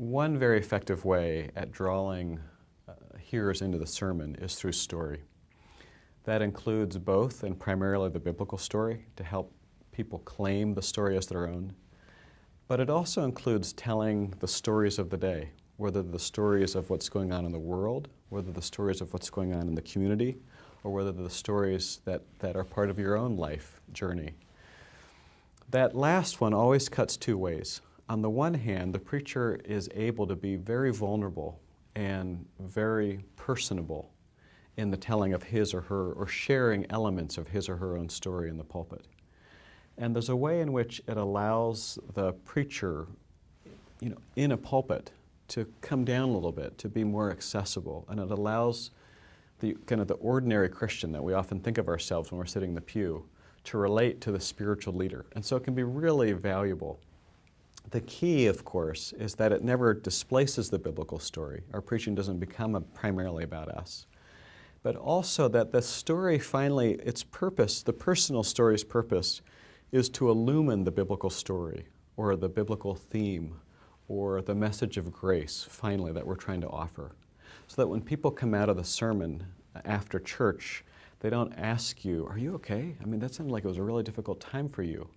one very effective way at drawing uh, hearers into the sermon is through story. That includes both and primarily the biblical story to help people claim the story as their own, but it also includes telling the stories of the day, whether the stories of what's going on in the world, whether the stories of what's going on in the community, or whether the stories that, that are part of your own life journey. That last one always cuts two ways. On the one hand, the preacher is able to be very vulnerable and very personable in the telling of his or her, or sharing elements of his or her own story in the pulpit. And there's a way in which it allows the preacher, you know, in a pulpit to come down a little bit, to be more accessible, and it allows the kind of the ordinary Christian that we often think of ourselves when we're sitting in the pew to relate to the spiritual leader. And so it can be really valuable. The key, of course, is that it never displaces the biblical story. Our preaching doesn't become primarily about us. But also that the story finally, its purpose, the personal story's purpose, is to illumine the biblical story or the biblical theme or the message of grace, finally, that we're trying to offer. So that when people come out of the sermon uh, after church, they don't ask you, are you okay? I mean, that sounded like it was a really difficult time for you.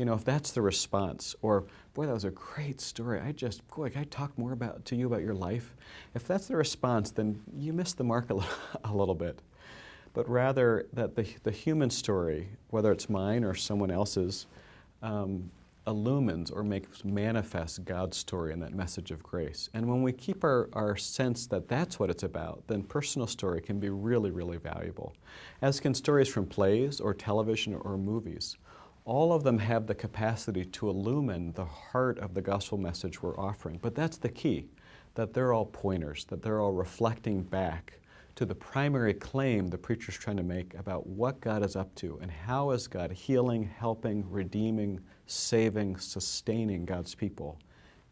You know, if that's the response, or boy, that was a great story. I just, boy, can I talk more about to you about your life? If that's the response, then you missed the mark a, a little bit. But rather that the, the human story, whether it's mine or someone else's, um, illumines or makes manifest God's story and that message of grace. And when we keep our, our sense that that's what it's about, then personal story can be really, really valuable. As can stories from plays or television or movies. All of them have the capacity to illumine the heart of the gospel message we're offering. But that's the key, that they're all pointers, that they're all reflecting back to the primary claim the preacher's trying to make about what God is up to and how is God healing, helping, redeeming, saving, sustaining God's people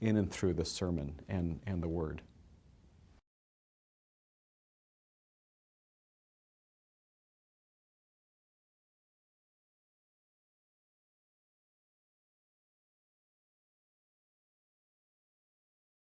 in and through the sermon and, and the Word.